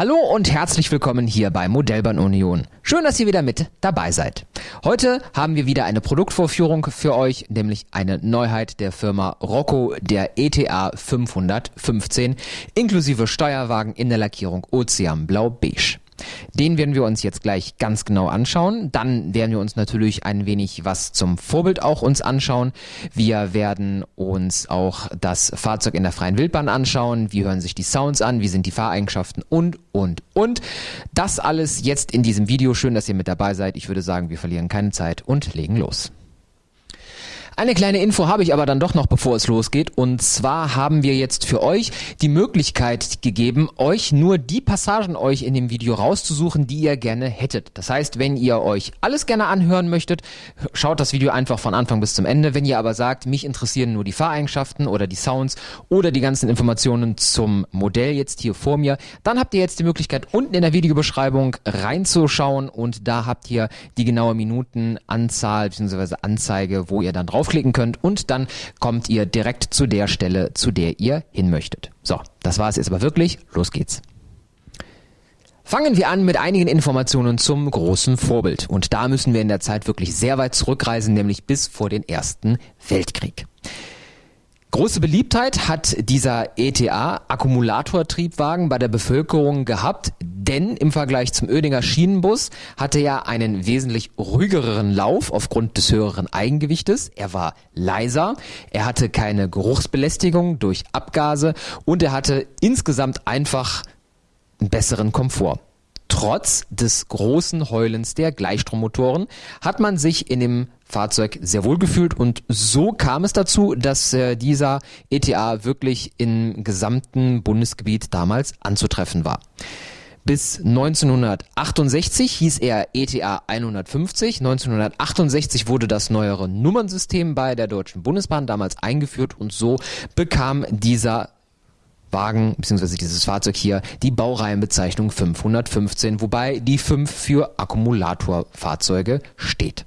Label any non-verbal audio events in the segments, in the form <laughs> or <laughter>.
Hallo und herzlich willkommen hier bei Modellbahn Union. Schön, dass ihr wieder mit dabei seid. Heute haben wir wieder eine Produktvorführung für euch, nämlich eine Neuheit der Firma Rocco, der ETA 515, inklusive Steuerwagen in der Lackierung Ozean Blau Beige. Den werden wir uns jetzt gleich ganz genau anschauen. Dann werden wir uns natürlich ein wenig was zum Vorbild auch uns anschauen. Wir werden uns auch das Fahrzeug in der freien Wildbahn anschauen. Wie hören sich die Sounds an? Wie sind die Fahreigenschaften? Und, und, und. Das alles jetzt in diesem Video. Schön, dass ihr mit dabei seid. Ich würde sagen, wir verlieren keine Zeit und legen los. Eine kleine Info habe ich aber dann doch noch, bevor es losgeht. Und zwar haben wir jetzt für euch die Möglichkeit gegeben, euch nur die Passagen euch in dem Video rauszusuchen, die ihr gerne hättet. Das heißt, wenn ihr euch alles gerne anhören möchtet, schaut das Video einfach von Anfang bis zum Ende. Wenn ihr aber sagt, mich interessieren nur die Fahreigenschaften oder die Sounds oder die ganzen Informationen zum Modell jetzt hier vor mir, dann habt ihr jetzt die Möglichkeit, unten in der Videobeschreibung reinzuschauen und da habt ihr die genaue Minutenanzahl bzw. Anzeige, wo ihr dann drauf draufklicken könnt und dann kommt ihr direkt zu der Stelle, zu der ihr hin möchtet. So, das war es jetzt aber wirklich. Los geht's. Fangen wir an mit einigen Informationen zum großen Vorbild. Und da müssen wir in der Zeit wirklich sehr weit zurückreisen, nämlich bis vor den Ersten Weltkrieg. Große Beliebtheit hat dieser ETA Akkumulatortriebwagen bei der Bevölkerung gehabt, denn im Vergleich zum Oedinger Schienenbus hatte er einen wesentlich ruhigeren Lauf aufgrund des höheren Eigengewichtes. Er war leiser, er hatte keine Geruchsbelästigung durch Abgase und er hatte insgesamt einfach einen besseren Komfort. Trotz des großen Heulens der Gleichstrommotoren hat man sich in dem Fahrzeug sehr wohl gefühlt und so kam es dazu, dass äh, dieser ETA wirklich im gesamten Bundesgebiet damals anzutreffen war. Bis 1968 hieß er ETA 150. 1968 wurde das neuere Nummernsystem bei der Deutschen Bundesbahn damals eingeführt und so bekam dieser Wagen bzw. dieses Fahrzeug hier die Baureihenbezeichnung 515, wobei die 5 für Akkumulatorfahrzeuge steht.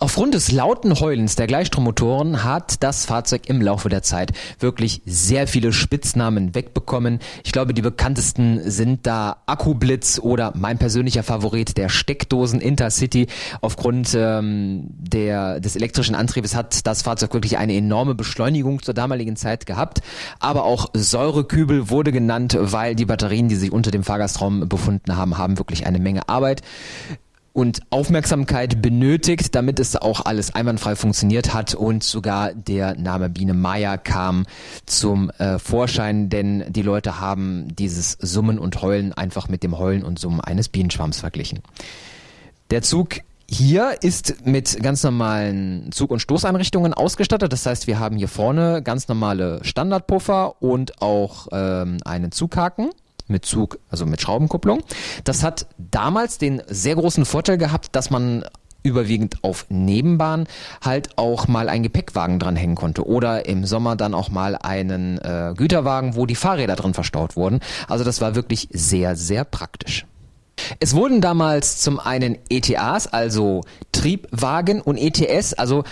Aufgrund des lauten Heulens der Gleichstrommotoren hat das Fahrzeug im Laufe der Zeit wirklich sehr viele Spitznamen wegbekommen. Ich glaube, die bekanntesten sind da Akkublitz oder mein persönlicher Favorit, der Steckdosen Intercity. Aufgrund ähm, der, des elektrischen Antriebes hat das Fahrzeug wirklich eine enorme Beschleunigung zur damaligen Zeit gehabt. Aber auch Säurekübel wurde genannt, weil die Batterien, die sich unter dem Fahrgastraum befunden haben, haben wirklich eine Menge Arbeit und Aufmerksamkeit benötigt, damit es auch alles einwandfrei funktioniert hat und sogar der Name Biene Maya kam zum äh, Vorschein, denn die Leute haben dieses Summen und Heulen einfach mit dem Heulen und Summen eines Bienenschwarms verglichen. Der Zug hier ist mit ganz normalen Zug- und Stoßeinrichtungen ausgestattet. Das heißt, wir haben hier vorne ganz normale Standardpuffer und auch ähm, einen Zughaken mit Zug, also mit Schraubenkupplung. Das hat damals den sehr großen Vorteil gehabt, dass man überwiegend auf Nebenbahn halt auch mal einen Gepäckwagen dranhängen konnte oder im Sommer dann auch mal einen äh, Güterwagen, wo die Fahrräder drin verstaut wurden. Also das war wirklich sehr, sehr praktisch. Es wurden damals zum einen ETAs, also Triebwagen und ETS, also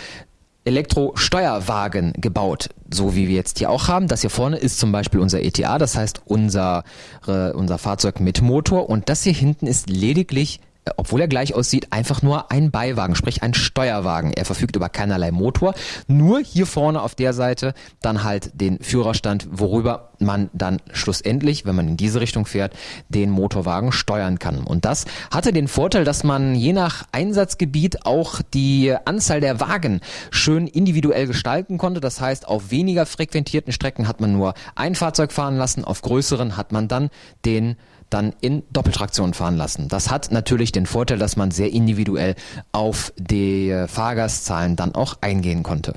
Elektrosteuerwagen gebaut, so wie wir jetzt hier auch haben. Das hier vorne ist zum Beispiel unser ETA, das heißt unser, äh, unser Fahrzeug mit Motor und das hier hinten ist lediglich obwohl er gleich aussieht, einfach nur ein Beiwagen, sprich ein Steuerwagen. Er verfügt über keinerlei Motor, nur hier vorne auf der Seite dann halt den Führerstand, worüber man dann schlussendlich, wenn man in diese Richtung fährt, den Motorwagen steuern kann. Und das hatte den Vorteil, dass man je nach Einsatzgebiet auch die Anzahl der Wagen schön individuell gestalten konnte. Das heißt, auf weniger frequentierten Strecken hat man nur ein Fahrzeug fahren lassen, auf größeren hat man dann den dann in Doppeltraktion fahren lassen. Das hat natürlich den Vorteil, dass man sehr individuell auf die Fahrgastzahlen dann auch eingehen konnte.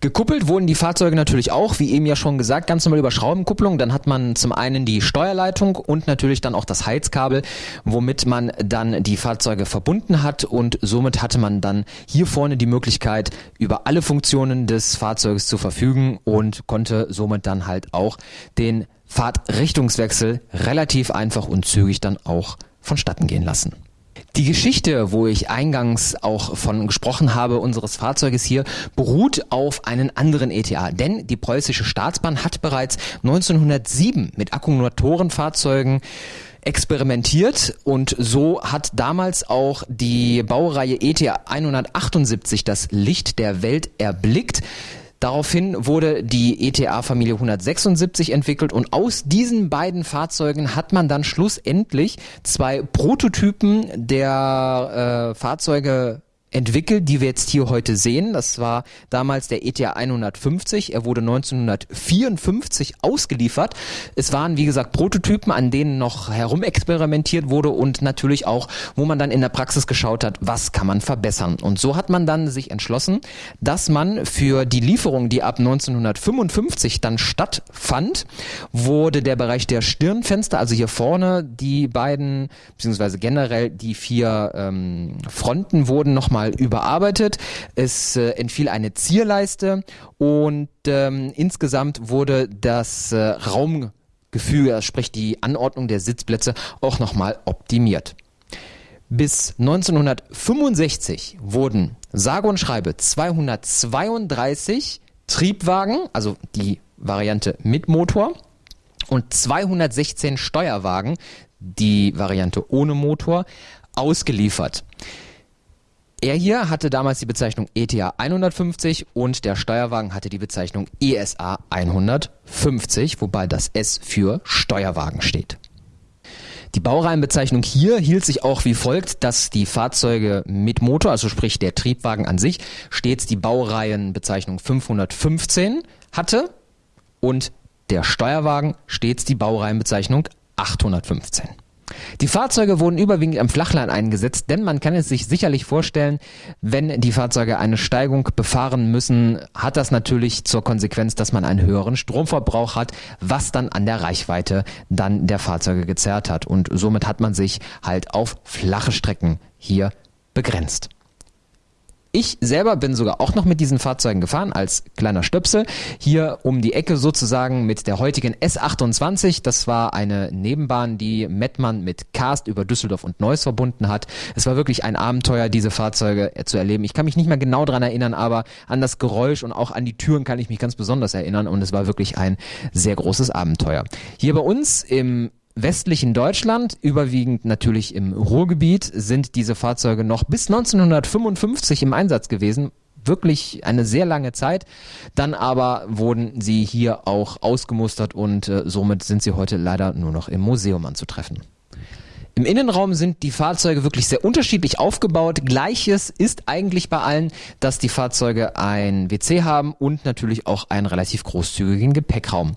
Gekuppelt wurden die Fahrzeuge natürlich auch, wie eben ja schon gesagt, ganz normal über Schraubenkupplung. Dann hat man zum einen die Steuerleitung und natürlich dann auch das Heizkabel, womit man dann die Fahrzeuge verbunden hat und somit hatte man dann hier vorne die Möglichkeit, über alle Funktionen des Fahrzeugs zu verfügen und konnte somit dann halt auch den Fahrtrichtungswechsel relativ einfach und zügig dann auch vonstatten gehen lassen. Die Geschichte, wo ich eingangs auch von gesprochen habe, unseres Fahrzeuges hier, beruht auf einen anderen ETA. Denn die preußische Staatsbahn hat bereits 1907 mit Akkumulatorenfahrzeugen experimentiert und so hat damals auch die Baureihe ET 178 das Licht der Welt erblickt. Daraufhin wurde die ETA-Familie 176 entwickelt und aus diesen beiden Fahrzeugen hat man dann schlussendlich zwei Prototypen der äh, Fahrzeuge entwickelt, die wir jetzt hier heute sehen. Das war damals der ETA 150. Er wurde 1954 ausgeliefert. Es waren, wie gesagt, Prototypen, an denen noch herumexperimentiert wurde und natürlich auch, wo man dann in der Praxis geschaut hat, was kann man verbessern. Und so hat man dann sich entschlossen, dass man für die Lieferung, die ab 1955 dann stattfand, wurde der Bereich der Stirnfenster, also hier vorne die beiden, beziehungsweise generell die vier ähm, Fronten wurden nochmal nochmal überarbeitet. Es äh, entfiel eine Zierleiste und ähm, insgesamt wurde das äh, Raumgefüge, sprich die Anordnung der Sitzplätze, auch nochmal optimiert. Bis 1965 wurden sage und schreibe 232 Triebwagen, also die Variante mit Motor, und 216 Steuerwagen, die Variante ohne Motor, ausgeliefert. Er hier hatte damals die Bezeichnung ETA 150 und der Steuerwagen hatte die Bezeichnung ESA 150, wobei das S für Steuerwagen steht. Die Baureihenbezeichnung hier hielt sich auch wie folgt, dass die Fahrzeuge mit Motor, also sprich der Triebwagen an sich, stets die Baureihenbezeichnung 515 hatte und der Steuerwagen stets die Baureihenbezeichnung 815. Die Fahrzeuge wurden überwiegend im Flachland eingesetzt, denn man kann es sich sicherlich vorstellen, wenn die Fahrzeuge eine Steigung befahren müssen, hat das natürlich zur Konsequenz, dass man einen höheren Stromverbrauch hat, was dann an der Reichweite dann der Fahrzeuge gezerrt hat. Und somit hat man sich halt auf flache Strecken hier begrenzt. Ich selber bin sogar auch noch mit diesen Fahrzeugen gefahren als kleiner Stöpsel. Hier um die Ecke sozusagen mit der heutigen S28. Das war eine Nebenbahn, die Mettmann mit Cast über Düsseldorf und Neuss verbunden hat. Es war wirklich ein Abenteuer, diese Fahrzeuge zu erleben. Ich kann mich nicht mehr genau dran erinnern, aber an das Geräusch und auch an die Türen kann ich mich ganz besonders erinnern und es war wirklich ein sehr großes Abenteuer. Hier bei uns im westlichen Deutschland, überwiegend natürlich im Ruhrgebiet, sind diese Fahrzeuge noch bis 1955 im Einsatz gewesen. Wirklich eine sehr lange Zeit. Dann aber wurden sie hier auch ausgemustert und äh, somit sind sie heute leider nur noch im Museum anzutreffen. Im Innenraum sind die Fahrzeuge wirklich sehr unterschiedlich aufgebaut. Gleiches ist eigentlich bei allen, dass die Fahrzeuge ein WC haben und natürlich auch einen relativ großzügigen Gepäckraum.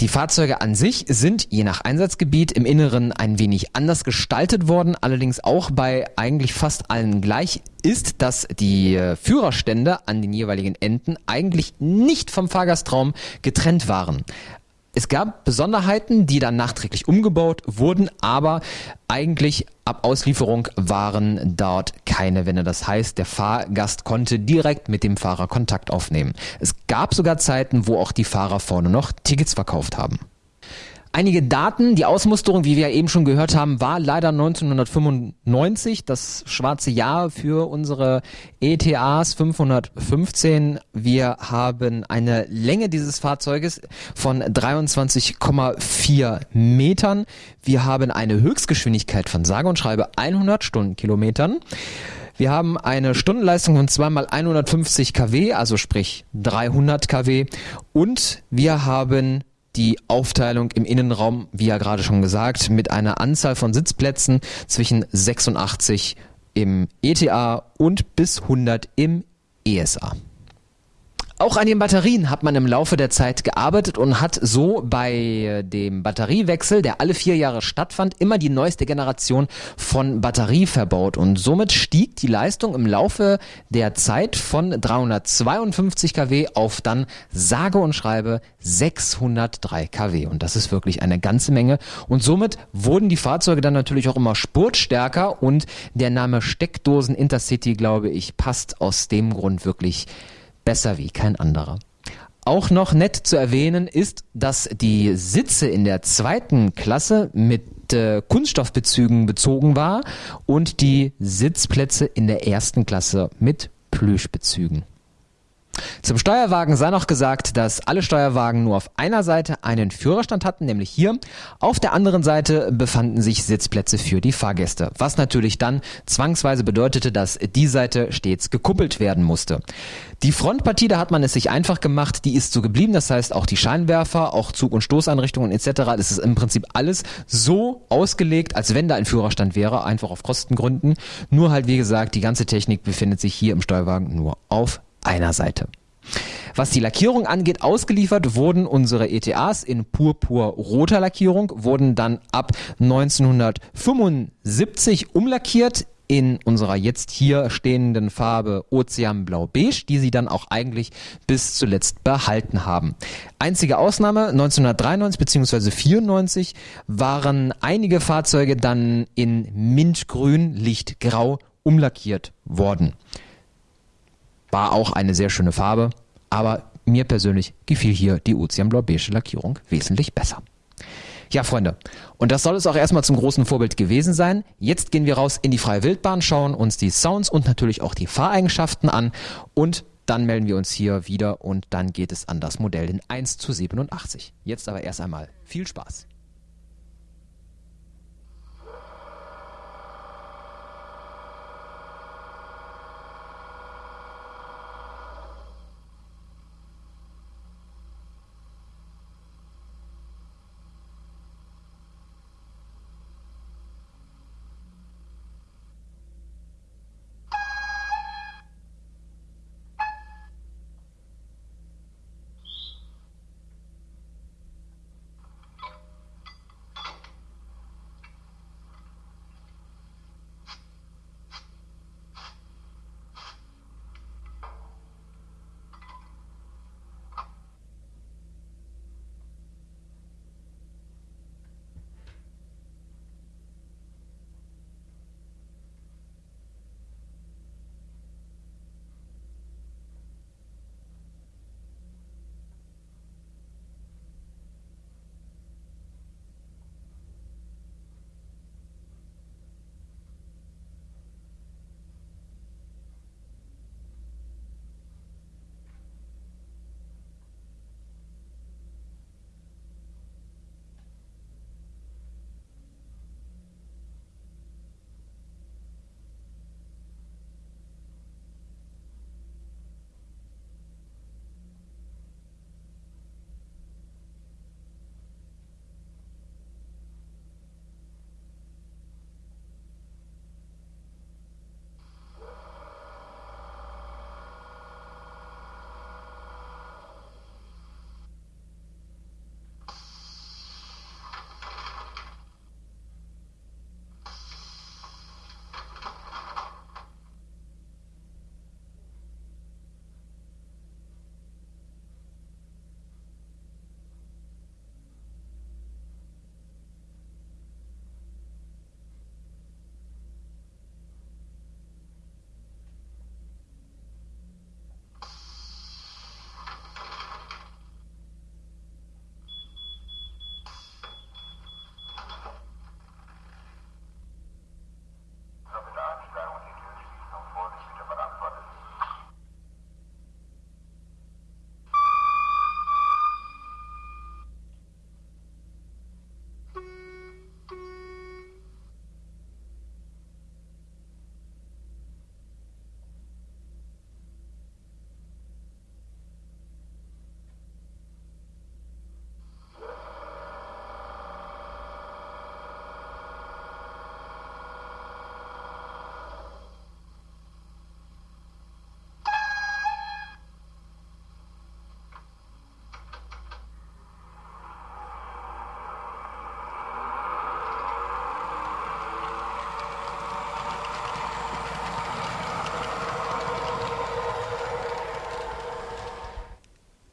Die Fahrzeuge an sich sind je nach Einsatzgebiet im Inneren ein wenig anders gestaltet worden, allerdings auch bei eigentlich fast allen gleich ist, dass die äh, Führerstände an den jeweiligen Enden eigentlich nicht vom Fahrgastraum getrennt waren. Es gab Besonderheiten, die dann nachträglich umgebaut wurden, aber eigentlich ab Auslieferung waren dort keine Wände. Das heißt, der Fahrgast konnte direkt mit dem Fahrer Kontakt aufnehmen. Es gab sogar Zeiten, wo auch die Fahrer vorne noch Tickets verkauft haben. Einige Daten, die Ausmusterung, wie wir eben schon gehört haben, war leider 1995, das schwarze Jahr für unsere ETAs 515. Wir haben eine Länge dieses Fahrzeuges von 23,4 Metern. Wir haben eine Höchstgeschwindigkeit von sage und schreibe 100 Stundenkilometern. Wir haben eine Stundenleistung von zweimal 150 kW, also sprich 300 kW. Und wir haben die Aufteilung im Innenraum, wie ja gerade schon gesagt, mit einer Anzahl von Sitzplätzen zwischen 86 im ETA und bis 100 im ESA. Auch an den Batterien hat man im Laufe der Zeit gearbeitet und hat so bei dem Batteriewechsel, der alle vier Jahre stattfand, immer die neueste Generation von Batterie verbaut. Und somit stieg die Leistung im Laufe der Zeit von 352 kW auf dann sage und schreibe 603 kW. Und das ist wirklich eine ganze Menge. Und somit wurden die Fahrzeuge dann natürlich auch immer spurtstärker und der Name Steckdosen Intercity, glaube ich, passt aus dem Grund wirklich besser wie kein anderer. Auch noch nett zu erwähnen ist, dass die Sitze in der zweiten Klasse mit äh, Kunststoffbezügen bezogen war und die Sitzplätze in der ersten Klasse mit Plüschbezügen. Zum Steuerwagen sei noch gesagt, dass alle Steuerwagen nur auf einer Seite einen Führerstand hatten, nämlich hier. Auf der anderen Seite befanden sich Sitzplätze für die Fahrgäste, was natürlich dann zwangsweise bedeutete, dass die Seite stets gekuppelt werden musste. Die Frontpartie, da hat man es sich einfach gemacht, die ist so geblieben, das heißt auch die Scheinwerfer, auch Zug- und Stoßeinrichtungen etc., das ist im Prinzip alles so ausgelegt, als wenn da ein Führerstand wäre, einfach auf Kostengründen. Nur halt, wie gesagt, die ganze Technik befindet sich hier im Steuerwagen nur auf einer Seite. Was die Lackierung angeht, ausgeliefert wurden unsere ETAs in purpur-roter Lackierung, wurden dann ab 1975 umlackiert in unserer jetzt hier stehenden Farbe Ozeanblau-Beige, die sie dann auch eigentlich bis zuletzt behalten haben. Einzige Ausnahme 1993 bzw. 94 waren einige Fahrzeuge dann in Mintgrün, Lichtgrau umlackiert worden. War auch eine sehr schöne Farbe, aber mir persönlich gefiel hier die Ozeanblau-beige Lackierung wesentlich besser. Ja, Freunde, und das soll es auch erstmal zum großen Vorbild gewesen sein. Jetzt gehen wir raus in die freie Wildbahn, schauen uns die Sounds und natürlich auch die Fahreigenschaften an und dann melden wir uns hier wieder und dann geht es an das Modell in 1 zu 87. Jetzt aber erst einmal viel Spaß.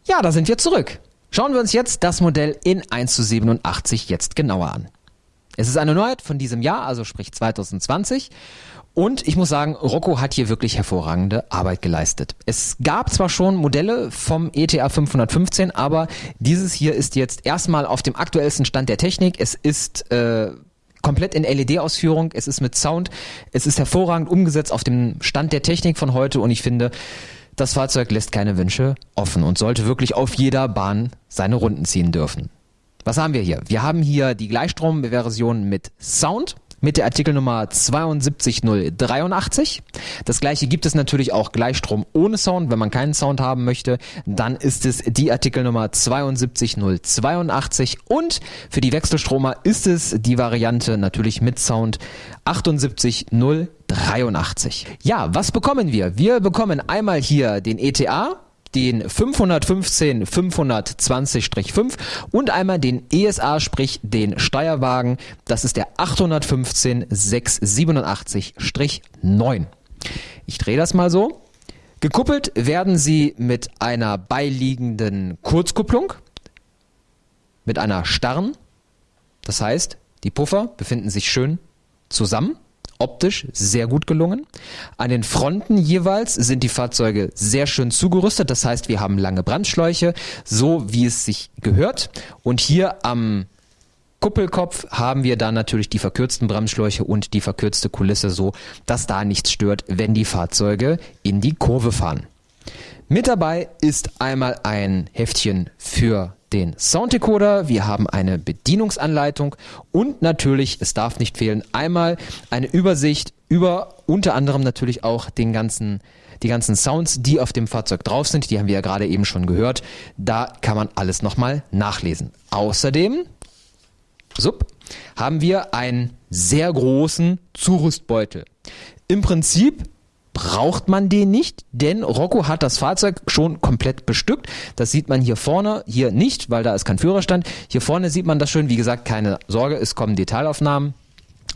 Ja, da sind wir zurück. Schauen wir uns jetzt das Modell in 1 zu 87 jetzt genauer an. Es ist eine Neuheit von diesem Jahr, also sprich 2020. Und ich muss sagen, Rocco hat hier wirklich hervorragende Arbeit geleistet. Es gab zwar schon Modelle vom ETA 515, aber dieses hier ist jetzt erstmal auf dem aktuellsten Stand der Technik. Es ist äh, komplett in LED-Ausführung, es ist mit Sound, es ist hervorragend umgesetzt auf dem Stand der Technik von heute und ich finde, das Fahrzeug lässt keine Wünsche offen und sollte wirklich auf jeder Bahn seine Runden ziehen dürfen. Was haben wir hier? Wir haben hier die Gleichstromversion mit Sound mit der Artikelnummer 72083. Das gleiche gibt es natürlich auch Gleichstrom ohne Sound. Wenn man keinen Sound haben möchte, dann ist es die Artikelnummer 72082 und für die Wechselstromer ist es die Variante natürlich mit Sound 78083. Ja, was bekommen wir? Wir bekommen einmal hier den ETA den 515 520-5 und einmal den ESA, sprich den Steuerwagen. Das ist der 815 687-9. Ich drehe das mal so. Gekuppelt werden sie mit einer beiliegenden Kurzkupplung, mit einer starren. Das heißt, die Puffer befinden sich schön zusammen optisch sehr gut gelungen. An den Fronten jeweils sind die Fahrzeuge sehr schön zugerüstet. Das heißt, wir haben lange Brandschläuche, so wie es sich gehört. Und hier am Kuppelkopf haben wir dann natürlich die verkürzten Bremsschläuche und die verkürzte Kulisse so, dass da nichts stört, wenn die Fahrzeuge in die Kurve fahren. Mit dabei ist einmal ein Heftchen für den Sounddecoder, wir haben eine Bedienungsanleitung und natürlich, es darf nicht fehlen, einmal eine Übersicht über unter anderem natürlich auch den ganzen die ganzen Sounds, die auf dem Fahrzeug drauf sind, die haben wir ja gerade eben schon gehört. Da kann man alles nochmal nachlesen. Außerdem, sup, haben wir einen sehr großen Zurüstbeutel. Im Prinzip braucht man den nicht, denn Rocco hat das Fahrzeug schon komplett bestückt. Das sieht man hier vorne, hier nicht, weil da ist kein Führerstand. Hier vorne sieht man das schön. Wie gesagt, keine Sorge, es kommen Detailaufnahmen.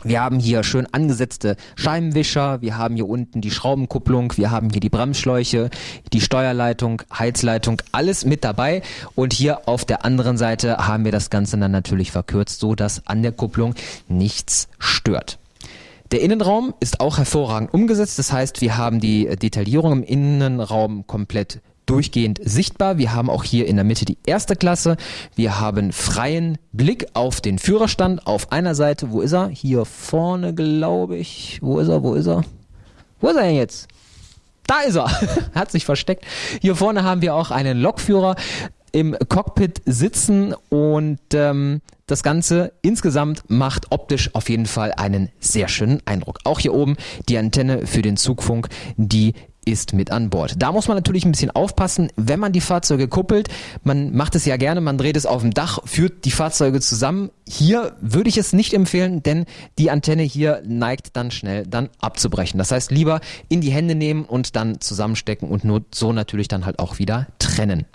Wir haben hier schön angesetzte Scheibenwischer, wir haben hier unten die Schraubenkupplung, wir haben hier die Bremsschläuche, die Steuerleitung, Heizleitung, alles mit dabei. Und hier auf der anderen Seite haben wir das Ganze dann natürlich verkürzt, so dass an der Kupplung nichts stört. Der Innenraum ist auch hervorragend umgesetzt. Das heißt, wir haben die Detaillierung im Innenraum komplett durchgehend sichtbar. Wir haben auch hier in der Mitte die erste Klasse. Wir haben freien Blick auf den Führerstand auf einer Seite. Wo ist er? Hier vorne, glaube ich. Wo ist er? Wo ist er? Wo ist er denn jetzt? Da ist er. <laughs> Hat sich versteckt. Hier vorne haben wir auch einen Lokführer im Cockpit sitzen und ähm, das Ganze insgesamt macht optisch auf jeden Fall einen sehr schönen Eindruck. Auch hier oben die Antenne für den Zugfunk, die ist mit an Bord. Da muss man natürlich ein bisschen aufpassen, wenn man die Fahrzeuge kuppelt. Man macht es ja gerne, man dreht es auf dem Dach, führt die Fahrzeuge zusammen. Hier würde ich es nicht empfehlen, denn die Antenne hier neigt dann schnell dann abzubrechen. Das heißt, lieber in die Hände nehmen und dann zusammenstecken und nur so natürlich dann halt auch wieder trennen.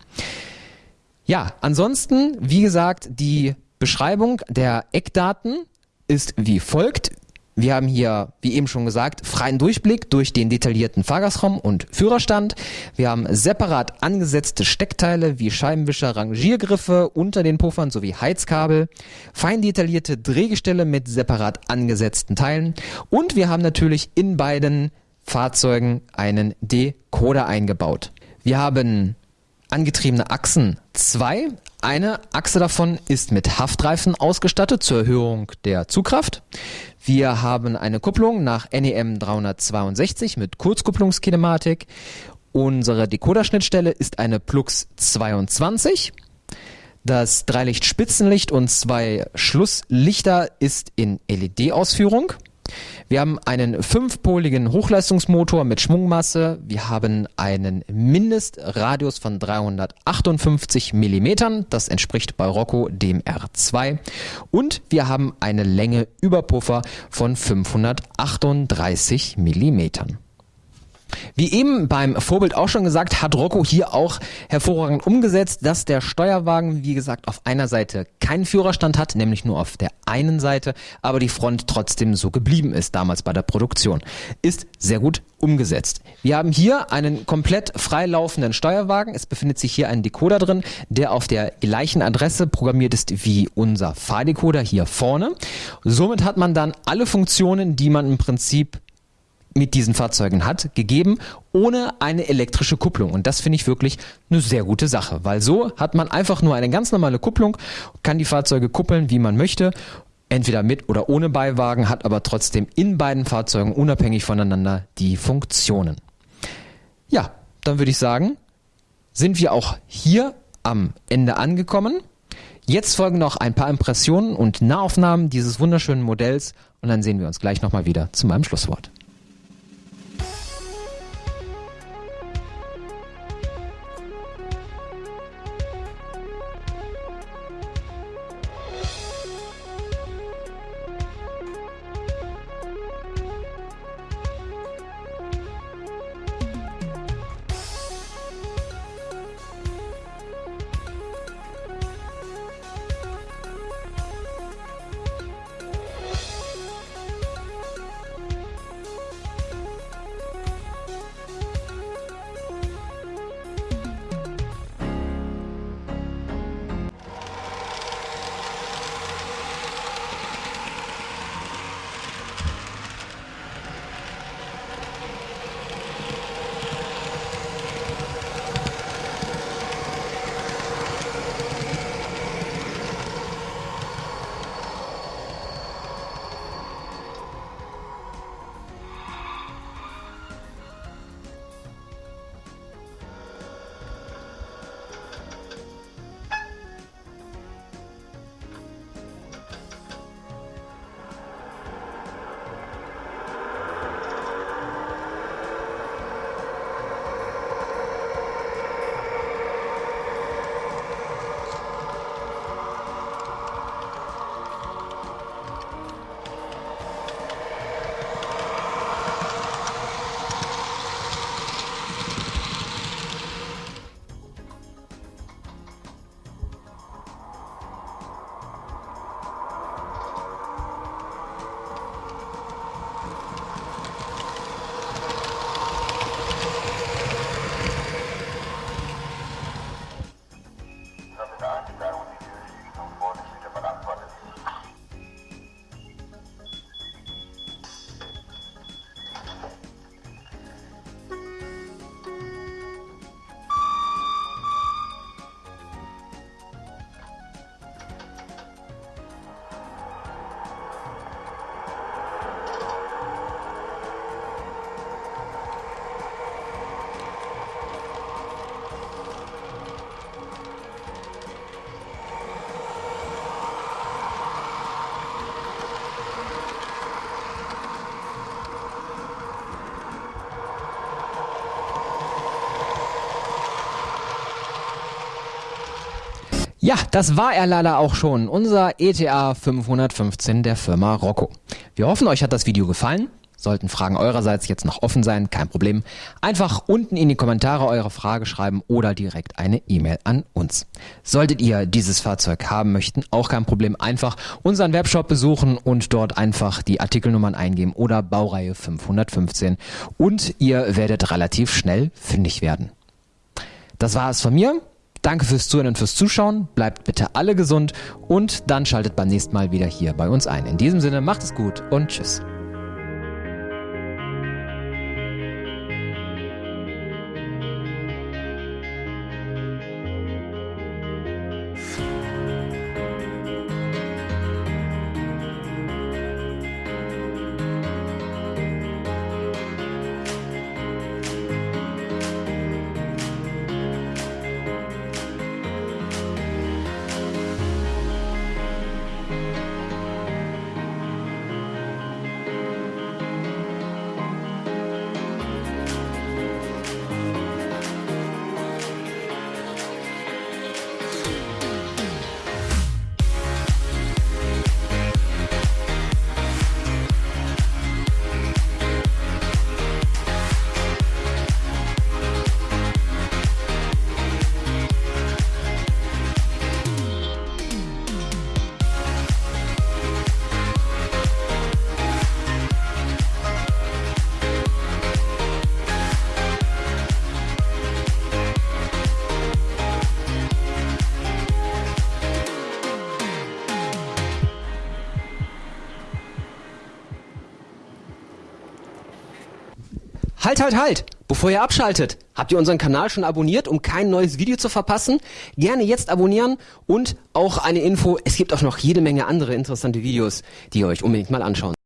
Ja, ansonsten, wie gesagt, die Beschreibung der Eckdaten ist wie folgt. Wir haben hier, wie eben schon gesagt, freien Durchblick durch den detaillierten Fahrgastraum und Führerstand. Wir haben separat angesetzte Steckteile wie Scheibenwischer, Rangiergriffe unter den Puffern sowie Heizkabel, fein detaillierte Drehgestelle mit separat angesetzten Teilen und wir haben natürlich in beiden Fahrzeugen einen Decoder eingebaut. Wir haben angetriebene Achsen zwei. Eine Achse davon ist mit Haftreifen ausgestattet zur Erhöhung der Zugkraft. Wir haben eine Kupplung nach NEM 362 mit Kurzkupplungskinematik. Unsere Decoder-Schnittstelle ist eine Plux 22. Das Dreilicht-Spitzenlicht und zwei Schlusslichter ist in LED-Ausführung. Wir haben einen fünfpoligen Hochleistungsmotor mit Schwungmasse. Wir haben einen Mindestradius von 358 Millimetern. Das entspricht bei Rocco dem R2. Und wir haben eine Länge über Puffer von 538 Millimetern. Wie eben beim Vorbild auch schon gesagt, hat Rocco hier auch hervorragend umgesetzt, dass der Steuerwagen, wie gesagt, auf einer Seite keinen Führerstand hat, nämlich nur auf der einen Seite, aber die Front trotzdem so geblieben ist damals bei der Produktion. Ist sehr gut umgesetzt. Wir haben hier einen komplett freilaufenden Steuerwagen. Es befindet sich hier ein Decoder drin, der auf der gleichen Adresse programmiert ist wie unser Fahrdecoder hier vorne. Somit hat man dann alle Funktionen, die man im Prinzip mit diesen Fahrzeugen hat, gegeben, ohne eine elektrische Kupplung. Und das finde ich wirklich eine sehr gute Sache, weil so hat man einfach nur eine ganz normale Kupplung, kann die Fahrzeuge kuppeln, wie man möchte, entweder mit oder ohne Beiwagen, hat aber trotzdem in beiden Fahrzeugen unabhängig voneinander die Funktionen. Ja, dann würde ich sagen, sind wir auch hier am Ende angekommen. Jetzt folgen noch ein paar Impressionen und Nahaufnahmen dieses wunderschönen Modells und dann sehen wir uns gleich nochmal wieder zu meinem Schlusswort. Ja, das war er leider auch schon, unser ETA 515 der Firma Rocco. Wir hoffen, euch hat das Video gefallen. Sollten Fragen eurerseits jetzt noch offen sein, kein Problem. Einfach unten in die Kommentare eure Frage schreiben oder direkt eine E-Mail an uns. Solltet ihr dieses Fahrzeug haben möchten, auch kein Problem. Einfach unseren Webshop besuchen und dort einfach die Artikelnummern eingeben oder Baureihe 515 und ihr werdet relativ schnell fündig werden. Das war es von mir. Danke fürs Zuhören und fürs Zuschauen. Bleibt bitte alle gesund und dann schaltet beim nächsten Mal wieder hier bei uns ein. In diesem Sinne, macht es gut und tschüss. Halt, halt, halt! Bevor ihr abschaltet, habt ihr unseren Kanal schon abonniert, um kein neues Video zu verpassen? Gerne jetzt abonnieren und auch eine Info, es gibt auch noch jede Menge andere interessante Videos, die ihr euch unbedingt mal anschauen